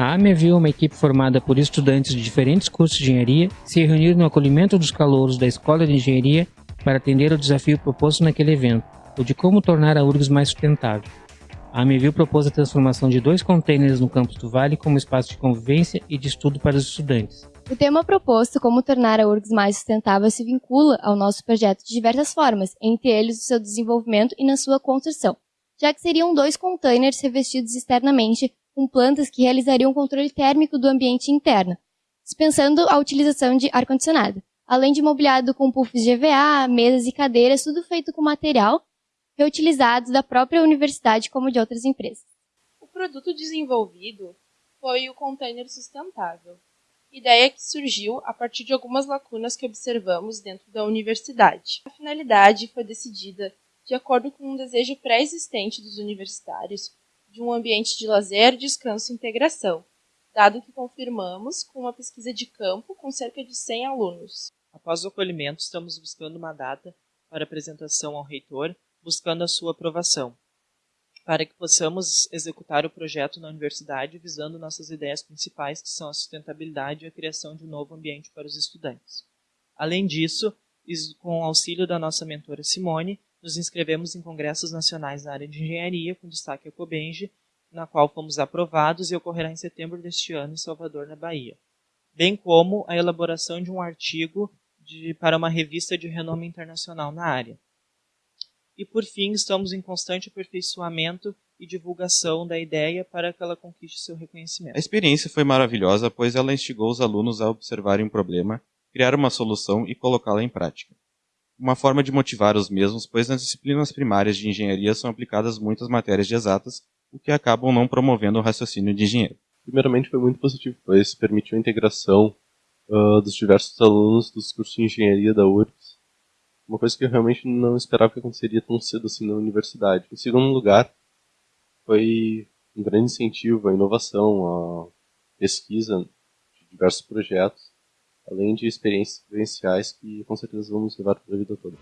A AME viu uma equipe formada por estudantes de diferentes cursos de engenharia se reunir no acolhimento dos calouros da Escola de Engenharia para atender ao desafio proposto naquele evento, o de como tornar a URGS mais sustentável. A AMEVIL propôs a transformação de dois containers no campus do Vale como espaço de convivência e de estudo para os estudantes. O tema proposto, como tornar a URGS mais sustentável, se vincula ao nosso projeto de diversas formas, entre eles o seu desenvolvimento e na sua construção, já que seriam dois containers revestidos externamente com plantas que realizariam controle térmico do ambiente interno, dispensando a utilização de ar-condicionado, além de mobiliado com puffs de EVA, mesas e cadeiras, tudo feito com material reutilizados da própria universidade como de outras empresas. O produto desenvolvido foi o container sustentável, ideia que surgiu a partir de algumas lacunas que observamos dentro da universidade. A finalidade foi decidida de acordo com um desejo pré-existente dos universitários de um ambiente de lazer, descanso e integração, dado que confirmamos com uma pesquisa de campo com cerca de 100 alunos. Após o acolhimento, estamos buscando uma data para apresentação ao reitor buscando a sua aprovação, para que possamos executar o projeto na universidade visando nossas ideias principais, que são a sustentabilidade e a criação de um novo ambiente para os estudantes. Além disso, com o auxílio da nossa mentora Simone, nos inscrevemos em congressos nacionais na área de engenharia, com destaque a Cobenge, na qual fomos aprovados e ocorrerá em setembro deste ano em Salvador, na Bahia, bem como a elaboração de um artigo de, para uma revista de renome internacional na área. E por fim, estamos em constante aperfeiçoamento e divulgação da ideia para que ela conquiste seu reconhecimento. A experiência foi maravilhosa, pois ela instigou os alunos a observarem um problema, criar uma solução e colocá-la em prática. Uma forma de motivar os mesmos, pois nas disciplinas primárias de engenharia são aplicadas muitas matérias de exatas, o que acabam não promovendo o raciocínio de engenheiro. Primeiramente foi muito positivo, pois permitiu a integração uh, dos diversos alunos dos cursos de engenharia da URGS uma coisa que eu realmente não esperava que aconteceria tão cedo assim na universidade. Em segundo lugar, foi um grande incentivo à inovação, à pesquisa de diversos projetos, além de experiências vivenciais que com certeza vamos levar para a vida toda.